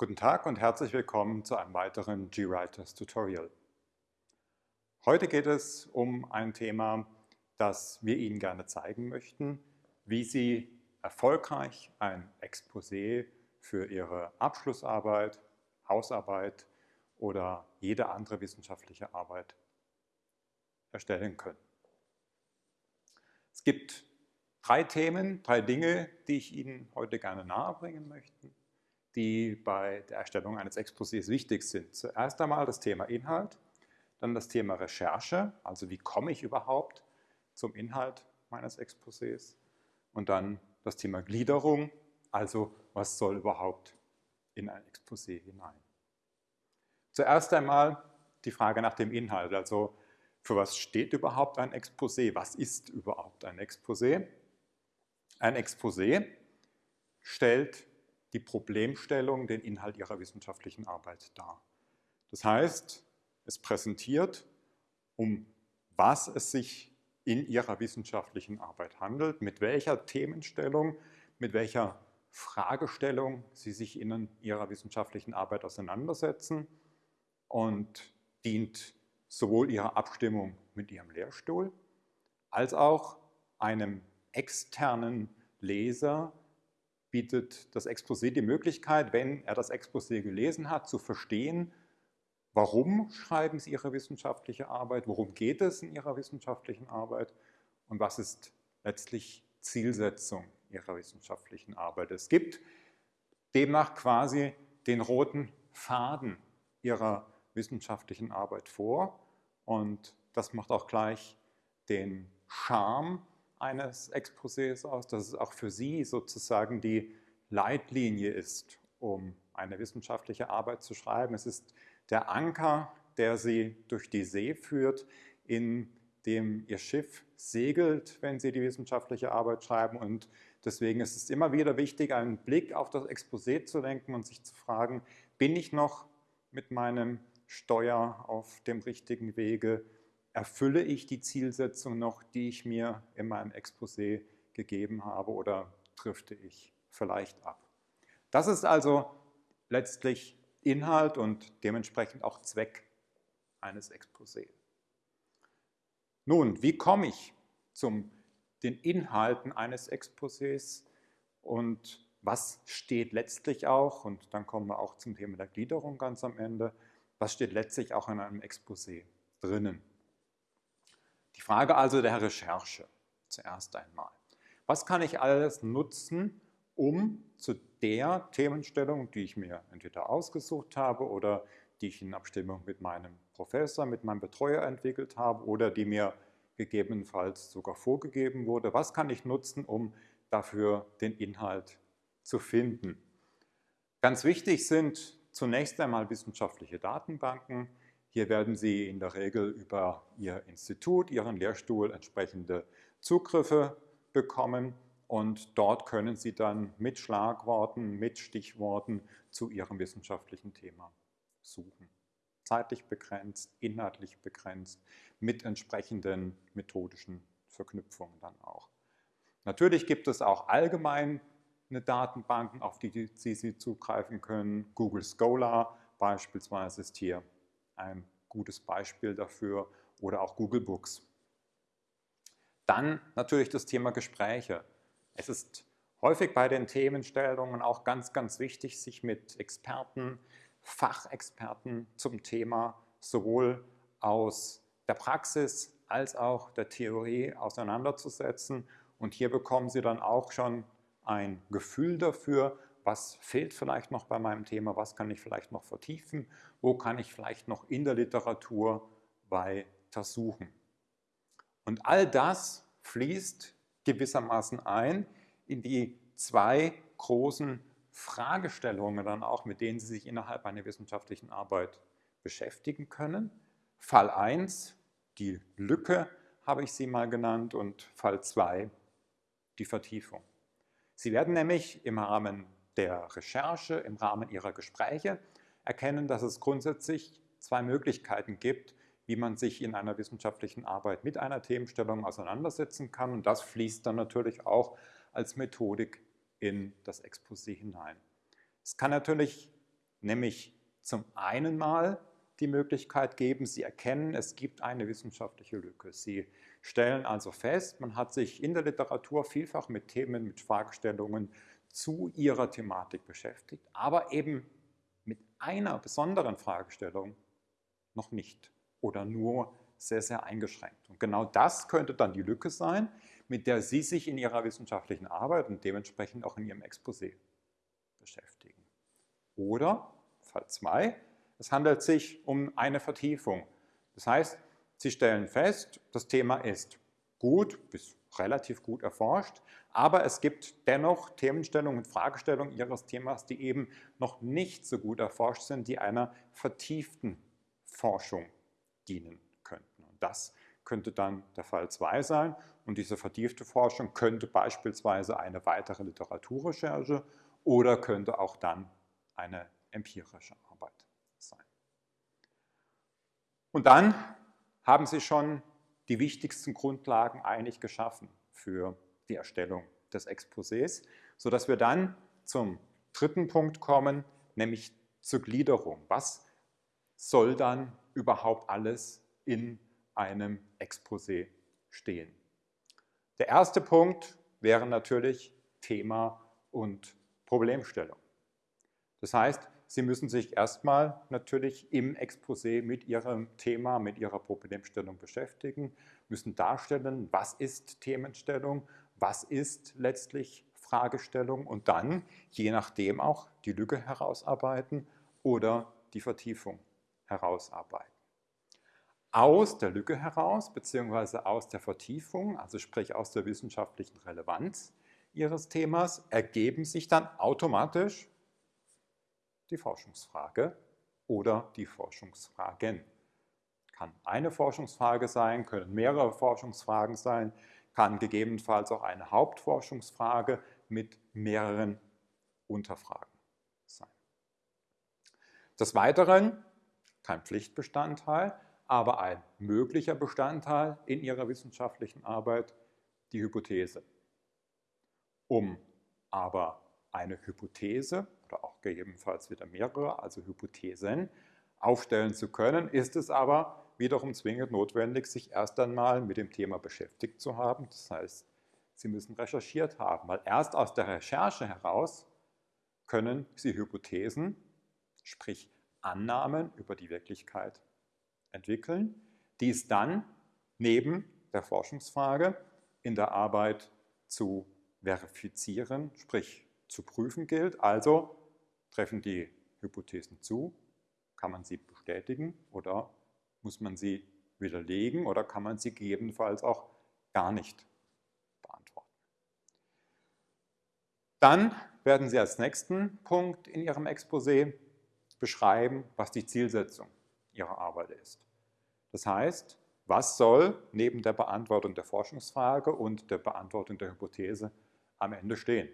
Guten Tag und herzlich willkommen zu einem weiteren GWriters Tutorial. Heute geht es um ein Thema, das wir Ihnen gerne zeigen möchten, wie Sie erfolgreich ein Exposé für Ihre Abschlussarbeit, Hausarbeit oder jede andere wissenschaftliche Arbeit erstellen können. Es gibt drei Themen, drei Dinge, die ich Ihnen heute gerne nahebringen möchte, die bei der Erstellung eines Exposés wichtig sind. Zuerst einmal das Thema Inhalt, dann das Thema Recherche, also wie komme ich überhaupt zum Inhalt meines Exposés und dann das Thema Gliederung, also was soll überhaupt in ein Exposé hinein. Zuerst einmal die Frage nach dem Inhalt, also für was steht überhaupt ein Exposé, was ist überhaupt ein Exposé? Ein Exposé stellt die Problemstellung, den Inhalt Ihrer wissenschaftlichen Arbeit dar. Das heißt, es präsentiert, um was es sich in Ihrer wissenschaftlichen Arbeit handelt, mit welcher Themenstellung, mit welcher Fragestellung Sie sich in Ihrer wissenschaftlichen Arbeit auseinandersetzen und dient sowohl Ihrer Abstimmung mit Ihrem Lehrstuhl als auch einem externen Leser bietet das Exposé die Möglichkeit, wenn er das Exposé gelesen hat, zu verstehen, warum schreiben Sie Ihre wissenschaftliche Arbeit, worum geht es in Ihrer wissenschaftlichen Arbeit und was ist letztlich Zielsetzung Ihrer wissenschaftlichen Arbeit. Es gibt demnach quasi den roten Faden Ihrer wissenschaftlichen Arbeit vor und das macht auch gleich den Charme eines Exposés aus, dass es auch für Sie sozusagen die Leitlinie ist, um eine wissenschaftliche Arbeit zu schreiben. Es ist der Anker, der Sie durch die See führt, in dem Ihr Schiff segelt, wenn Sie die wissenschaftliche Arbeit schreiben. Und deswegen ist es immer wieder wichtig, einen Blick auf das Exposé zu lenken und sich zu fragen, bin ich noch mit meinem Steuer auf dem richtigen Wege? Erfülle ich die Zielsetzung noch, die ich mir in meinem Exposé gegeben habe oder drifte ich vielleicht ab. Das ist also letztlich Inhalt und dementsprechend auch Zweck eines Exposés. Nun, wie komme ich zu den Inhalten eines Exposés und was steht letztlich auch, und dann kommen wir auch zum Thema der Gliederung ganz am Ende, was steht letztlich auch in einem Exposé drinnen? Die Frage also der Recherche zuerst einmal. Was kann ich alles nutzen, um zu der Themenstellung, die ich mir entweder ausgesucht habe oder die ich in Abstimmung mit meinem Professor, mit meinem Betreuer entwickelt habe oder die mir gegebenenfalls sogar vorgegeben wurde, was kann ich nutzen, um dafür den Inhalt zu finden? Ganz wichtig sind zunächst einmal wissenschaftliche Datenbanken, hier werden Sie in der Regel über Ihr Institut, Ihren Lehrstuhl entsprechende Zugriffe bekommen und dort können Sie dann mit Schlagworten, mit Stichworten zu Ihrem wissenschaftlichen Thema suchen. Zeitlich begrenzt, inhaltlich begrenzt, mit entsprechenden methodischen Verknüpfungen dann auch. Natürlich gibt es auch allgemeine Datenbanken, auf die Sie zugreifen können. Google Scholar beispielsweise ist hier ein gutes Beispiel dafür oder auch Google Books. Dann natürlich das Thema Gespräche. Es ist häufig bei den Themenstellungen auch ganz, ganz wichtig, sich mit Experten, Fachexperten zum Thema sowohl aus der Praxis als auch der Theorie auseinanderzusetzen. Und hier bekommen Sie dann auch schon ein Gefühl dafür, was fehlt vielleicht noch bei meinem Thema, was kann ich vielleicht noch vertiefen, wo kann ich vielleicht noch in der Literatur weiter suchen. Und all das fließt gewissermaßen ein in die zwei großen Fragestellungen dann auch, mit denen Sie sich innerhalb einer wissenschaftlichen Arbeit beschäftigen können. Fall 1, die Lücke habe ich sie mal genannt und Fall 2, die Vertiefung. Sie werden nämlich im Rahmen der Recherche, im Rahmen Ihrer Gespräche erkennen, dass es grundsätzlich zwei Möglichkeiten gibt, wie man sich in einer wissenschaftlichen Arbeit mit einer Themenstellung auseinandersetzen kann. Und das fließt dann natürlich auch als Methodik in das Exposé hinein. Es kann natürlich nämlich zum einen mal die Möglichkeit geben, Sie erkennen, es gibt eine wissenschaftliche Lücke. Sie stellen also fest, man hat sich in der Literatur vielfach mit Themen, mit Fragestellungen zu ihrer Thematik beschäftigt, aber eben mit einer besonderen Fragestellung noch nicht oder nur sehr, sehr eingeschränkt. Und genau das könnte dann die Lücke sein, mit der Sie sich in Ihrer wissenschaftlichen Arbeit und dementsprechend auch in Ihrem Exposé beschäftigen. Oder, Fall 2, es handelt sich um eine Vertiefung. Das heißt, Sie stellen fest, das Thema ist gut bis relativ gut erforscht, aber es gibt dennoch Themenstellungen und Fragestellungen Ihres Themas, die eben noch nicht so gut erforscht sind, die einer vertieften Forschung dienen könnten. Und das könnte dann der Fall 2 sein. Und diese vertiefte Forschung könnte beispielsweise eine weitere Literaturrecherche oder könnte auch dann eine empirische Arbeit sein. Und dann haben Sie schon die wichtigsten Grundlagen eigentlich geschaffen für die Erstellung des Exposés, sodass wir dann zum dritten Punkt kommen, nämlich zur Gliederung. Was soll dann überhaupt alles in einem Exposé stehen? Der erste Punkt wäre natürlich Thema und Problemstellung. Das heißt, Sie müssen sich erstmal natürlich im Exposé mit Ihrem Thema, mit Ihrer Problemstellung beschäftigen, müssen darstellen, was ist Themenstellung, was ist letztlich Fragestellung und dann, je nachdem auch, die Lücke herausarbeiten oder die Vertiefung herausarbeiten. Aus der Lücke heraus, beziehungsweise aus der Vertiefung, also sprich aus der wissenschaftlichen Relevanz Ihres Themas, ergeben sich dann automatisch die Forschungsfrage oder die Forschungsfragen. Kann eine Forschungsfrage sein, können mehrere Forschungsfragen sein, kann gegebenenfalls auch eine Hauptforschungsfrage mit mehreren Unterfragen sein. Des Weiteren kein Pflichtbestandteil, aber ein möglicher Bestandteil in Ihrer wissenschaftlichen Arbeit die Hypothese. Um aber eine Hypothese oder auch gegebenenfalls wieder mehrere, also Hypothesen, aufstellen zu können, ist es aber wiederum zwingend notwendig, sich erst einmal mit dem Thema beschäftigt zu haben. Das heißt, Sie müssen recherchiert haben, weil erst aus der Recherche heraus können Sie Hypothesen, sprich Annahmen über die Wirklichkeit entwickeln, die es dann neben der Forschungsfrage in der Arbeit zu verifizieren, sprich zu prüfen gilt. Also treffen die Hypothesen zu, kann man sie bestätigen oder muss man sie widerlegen oder kann man sie gegebenenfalls auch gar nicht beantworten. Dann werden Sie als nächsten Punkt in Ihrem Exposé beschreiben, was die Zielsetzung Ihrer Arbeit ist. Das heißt, was soll neben der Beantwortung der Forschungsfrage und der Beantwortung der Hypothese am Ende stehen?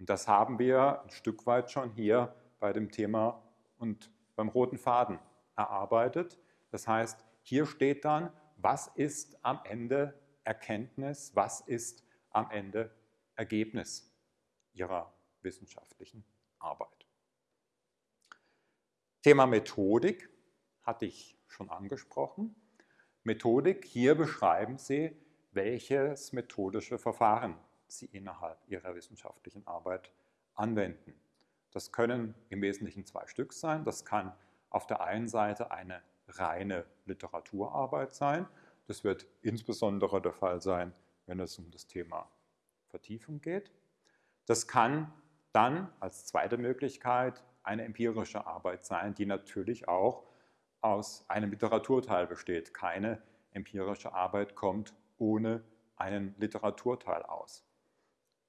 Und das haben wir ein Stück weit schon hier bei dem Thema und beim roten Faden erarbeitet. Das heißt, hier steht dann, was ist am Ende Erkenntnis, was ist am Ende Ergebnis Ihrer wissenschaftlichen Arbeit. Thema Methodik hatte ich schon angesprochen. Methodik, hier beschreiben Sie, welches methodische Verfahren Sie innerhalb Ihrer wissenschaftlichen Arbeit anwenden. Das können im Wesentlichen zwei Stück sein. Das kann auf der einen Seite eine reine Literaturarbeit sein. Das wird insbesondere der Fall sein, wenn es um das Thema Vertiefung geht. Das kann dann als zweite Möglichkeit eine empirische Arbeit sein, die natürlich auch aus einem Literaturteil besteht. Keine empirische Arbeit kommt ohne einen Literaturteil aus.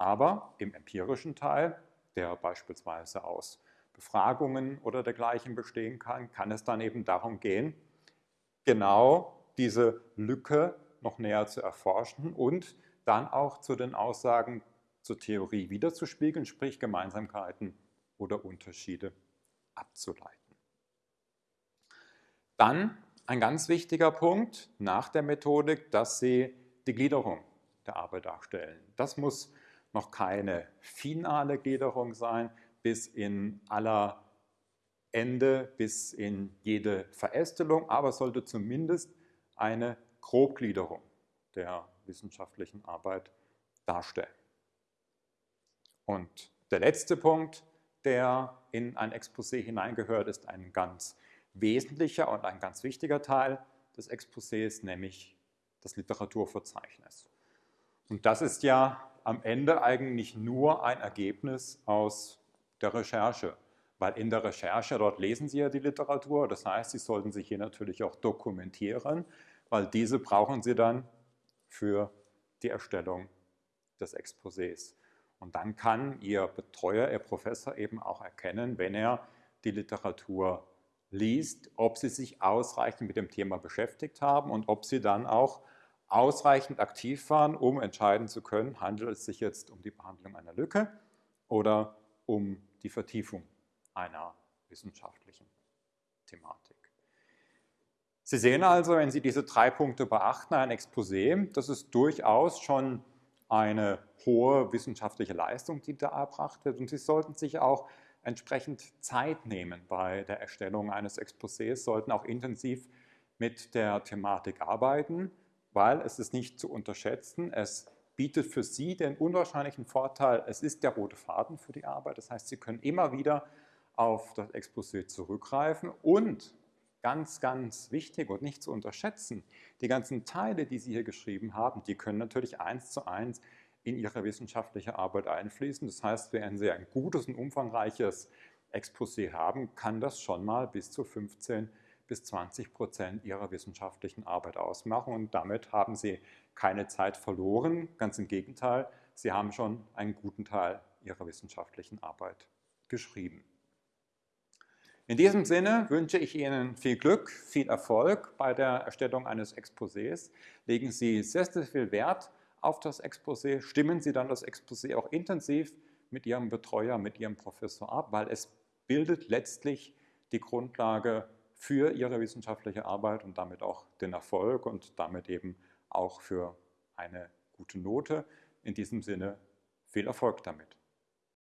Aber im empirischen Teil, der beispielsweise aus Befragungen oder dergleichen bestehen kann, kann es dann eben darum gehen, genau diese Lücke noch näher zu erforschen und dann auch zu den Aussagen zur Theorie wiederzuspiegeln, sprich Gemeinsamkeiten oder Unterschiede abzuleiten. Dann ein ganz wichtiger Punkt nach der Methodik, dass Sie die Gliederung der Arbeit darstellen. Das muss noch keine finale Gliederung sein, bis in aller Ende bis in jede Verästelung, aber sollte zumindest eine Grobgliederung der wissenschaftlichen Arbeit darstellen. Und der letzte Punkt, der in ein Exposé hineingehört, ist ein ganz wesentlicher und ein ganz wichtiger Teil des Exposés, nämlich das Literaturverzeichnis. Und das ist ja am Ende eigentlich nur ein Ergebnis aus der Recherche, weil in der Recherche, dort lesen Sie ja die Literatur, das heißt, Sie sollten sich hier natürlich auch dokumentieren, weil diese brauchen Sie dann für die Erstellung des Exposés. Und dann kann Ihr Betreuer, Ihr Professor eben auch erkennen, wenn er die Literatur liest, ob Sie sich ausreichend mit dem Thema beschäftigt haben und ob Sie dann auch ausreichend aktiv waren, um entscheiden zu können, handelt es sich jetzt um die Behandlung einer Lücke oder um die Vertiefung einer wissenschaftlichen Thematik. Sie sehen also, wenn Sie diese drei Punkte beachten, ein Exposé, das ist durchaus schon eine hohe wissenschaftliche Leistung, die da erbracht wird. Und Sie sollten sich auch entsprechend Zeit nehmen bei der Erstellung eines Exposés, sollten auch intensiv mit der Thematik arbeiten, weil es ist nicht zu unterschätzen, es bietet für Sie den unwahrscheinlichen Vorteil, es ist der rote Faden für die Arbeit, das heißt, Sie können immer wieder auf das Exposé zurückgreifen und ganz, ganz wichtig und nicht zu unterschätzen, die ganzen Teile, die Sie hier geschrieben haben, die können natürlich eins zu eins in Ihre wissenschaftliche Arbeit einfließen. Das heißt, wenn Sie ein gutes und umfangreiches Exposé haben, kann das schon mal bis zu 15 bis 20 Prozent Ihrer wissenschaftlichen Arbeit ausmachen. Und damit haben Sie keine Zeit verloren. Ganz im Gegenteil, Sie haben schon einen guten Teil Ihrer wissenschaftlichen Arbeit geschrieben. In diesem Sinne wünsche ich Ihnen viel Glück, viel Erfolg bei der Erstellung eines Exposés. Legen Sie sehr, sehr viel Wert auf das Exposé, stimmen Sie dann das Exposé auch intensiv mit Ihrem Betreuer, mit Ihrem Professor ab, weil es bildet letztlich die Grundlage für Ihre wissenschaftliche Arbeit und damit auch den Erfolg und damit eben auch für eine gute Note. In diesem Sinne viel Erfolg damit.